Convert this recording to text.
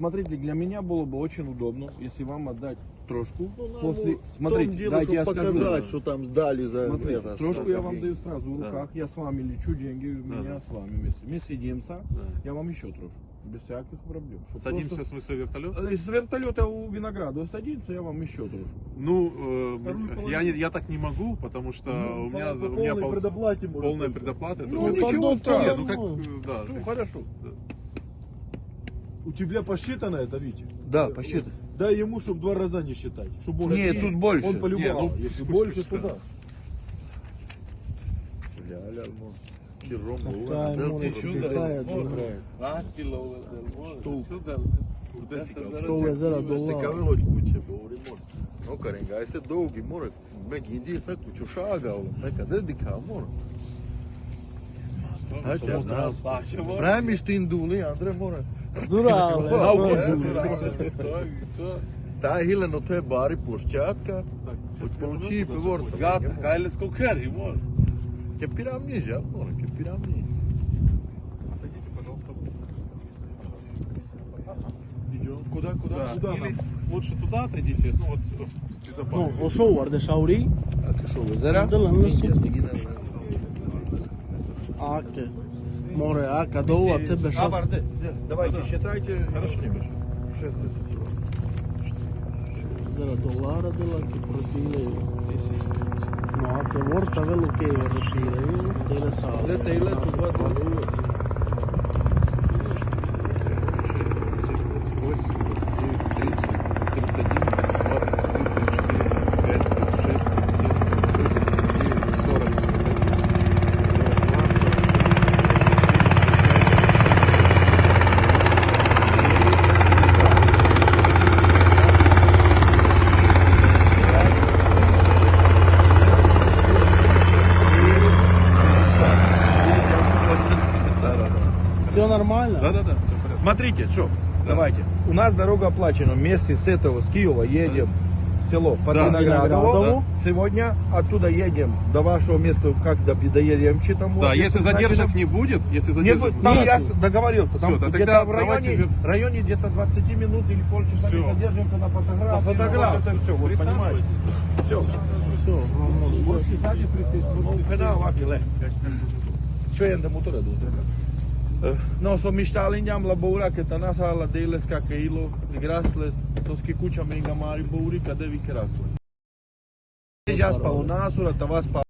смотрите, для меня было бы очень удобно, если вам отдать трошку. Ну, после... Смотрите, дело, дайте я чтобы скажу. показать, что там сдали за Смотрите, это, трошку я вам даю сразу в Да. руках. Я с вами лечу, деньги у меня да. с вами вместе. Мы сидимся, Да. я вам еще трошку. Без всяких проблем. Чтоб Садимся, просто- в смысле, в вертолет? Э, С вертолета у винограда садится, я вам еще трошку. Ну, э, я, не- я так не могу, потому что Ну, у меня, по- у меня пол- предоплате полная предоплата. Ну, ничего страшного. ну как, э, да. Все хорошо. У тебя посчитано это, Витя? Да, посчитай. Дай ему, чтобы два раза не считать. Чтобы он, Нет, тут больше. Он полюбовал. Не, ну, Если пусть- больше, пусть, то да. да. Ля, ля, мо. Киром, Така да, море ти чудо, чудо, да. играет. Što vezera do Se lava. kavelo kuće, govorimo. No, karenga, aj se dolgi, more. Mek indi sa kuću šagao, neka dedika, more. Haća, na. Pravi što induli, Andre, more. Zurale. Ta hileno te bari pušćatka, od получи пивор. Gata, hajde skokari, može. Ke piramni, ja, more, ke piramni. Куда, куда, Да. куда Или нам? лучше туда отойдите, ну вот No, безопасно. šo var det šauri? А что, озера? Da li nešto? Ake. More, aka do ova tebe šast. Абарде. Давайте считайте. Хорошо, не 6 тысяч. Zera dolara dela ki profile. No, ake vorta velu ke rešire. Tele sa. Lete i letu, нормально? Да-да-да, все в порядке. Смотрите, что, давайте. У нас дорога оплачена. Вместе с этого, с Киева едем в село под Да. Виноградово. Виноградово. Сегодня оттуда едем до вашего места, как до доедем там. Да, вот, если значит, задержек не будет, если Не задержек будет, там Нету. я договорился. Там да где-то тогда в районе, районе где-то 20 минут или полчаса Всё. мы задержимся на фотографии. На фотографии. Вот это все, вот понимаете. Все. Все, можно. Сзади присесть. Вот, пена ovako, le. Não, só me está além de amla boura que tá na sala deles que aquilo de grasles, só que cucha menga mari bouri que deve grasles. Já spalo nasura, tava spalo.